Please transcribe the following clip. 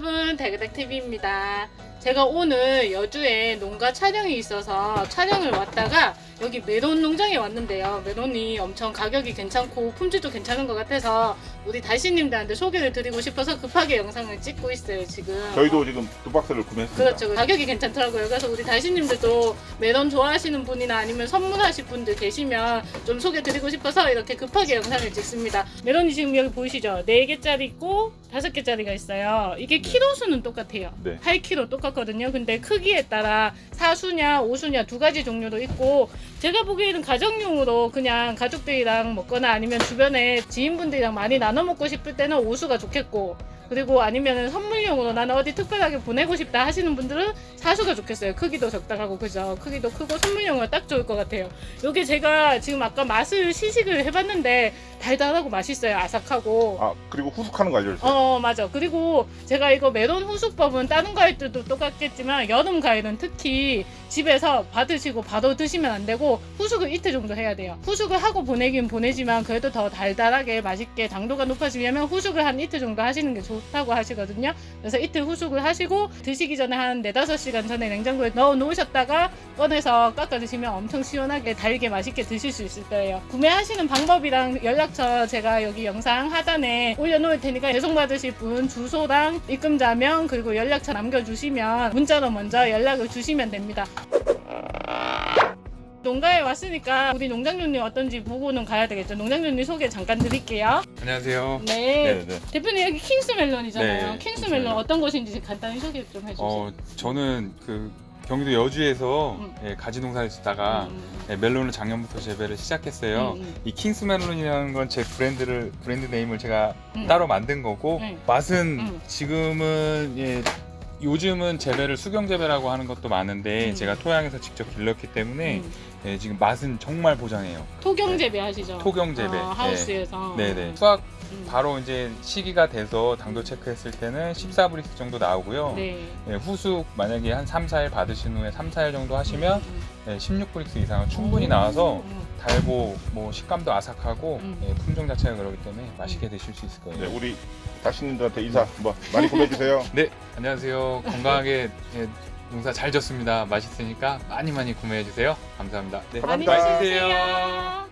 여러분 대그닥TV입니다 제가 오늘 여주에 농가 촬영이 있어서 촬영을 왔다가 여기 메론 농장에 왔는데요 메론이 엄청 가격이 괜찮고 품질도 괜찮은 것 같아서 우리 달씨님들한테 소개를 드리고 싶어서 급하게 영상을 찍고 있어요 지금 저희도 지금 두 박스를 구매했습니다. 그렇죠. 가격이 괜찮더라고요. 그래서 우리 달씨님들도 메론 좋아하시는 분이나 아니면 선물하실 분들 계시면 좀 소개 드리고 싶어서 이렇게 급하게 영상을 찍습니다. 메론이 지금 여기 보이시죠? 4개짜리 있고 5개짜리가 있어요. 이게 키로 수는 똑같아요. 네. 8kg 똑같 거든요. 근데 크기에 따라 사수냐 오수냐 두 가지 종류도 있고 제가 보기에는 가정용으로 그냥 가족들이랑 먹거나 아니면 주변에 지인분들이랑 많이 나눠 먹고 싶을 때는 오수가 좋겠고 그리고 아니면 선물용으로 나는 어디 특별하게 보내고 싶다 하시는 분들은 사수가 좋겠어요. 크기도 적당하고 그죠? 크기도 크고 선물용으로 딱 좋을 것 같아요. 요게 제가 지금 아까 맛을 시식을 해봤는데 달달하고 맛있어요. 아삭하고. 아 그리고 후숙하는 거 알려주세요. 어 맞아 그리고 제가 이거 메론 후숙법은 다른 과일들도 똑같겠지만 여름 과일은 특히 집에서 받으시고 바로 드시면 안 되고 후숙을 이틀 정도 해야 돼요. 후숙을 하고 보내긴 보내지만 그래도 더 달달하게 맛있게 당도가 높아지려면 후숙을 한 이틀 정도 하시는 게 좋다고 하시거든요. 그래서 이틀 후숙을 하시고 드시기 전에 한 4, 5시간 전에 냉장고에 넣어 놓으셨다가 꺼내서 깎아 드시면 엄청 시원하게 달게 맛있게 드실 수 있을 거예요. 구매하시는 방법이랑 연락처 제가 여기 영상 하단에 올려놓을 테니까 배송 받으실 분 주소랑 입금자명 그리고 연락처 남겨주시면 문자로 먼저 연락을 주시면 됩니다 농가에 왔으니까 우리 농장주님 어떤지 보고는 가야 되겠죠 농장주님 소개 잠깐 드릴게요 안녕하세요. 네, 네. 대표님 여기 킹스멜론이잖아요 네, 킹스멜론 킹스멜론. 어떤 것인지 간단히 소개 좀 해주세요 어, 저는 그 경기도 여주에서 음. 예, 가지 농사를 짓다가 음, 예, 멜론을 작년부터 재배를 시작했어요. 음, 음. 이 킹스 멜론이라는 건 제 브랜드를 brand name을 제가 음. 따로 만든 거고 네. 맛은 음. 지금은 예, 요즘은 재배를 수경 재배라고 하는 것도 많은데 음. 제가 토양에서 직접 길렀기 때문에 음. 예, 지금 맛은 정말 보장해요. 토경 재배 하시죠? 토경 재배. 어, 하우스에서 네. 네네. 수확 음. 바로 이제 시기가 돼서 당도 체크했을 때는 14브릭스 정도 나오고요. 네. 예, 후숙 만약에 한 3, 4일 받으신 후에 3, 4일 정도 하시면 음, 예, 16브릭스 이상은 충분히 음. 나와서 음. 달고 뭐 식감도 아삭하고 음. 예, 품종 자체가 그렇기 때문에 맛있게 드실 수 있을 거예요. 네, 우리 다시님들한테 인사 한번 많이 보내주세요. 네, 안녕하세요. 건강하게 예, 농사 잘 졌습니다. 맛있으니까 많이 많이 구매해 주세요. 감사합니다. 네, 많이 감사합니다. 드세요.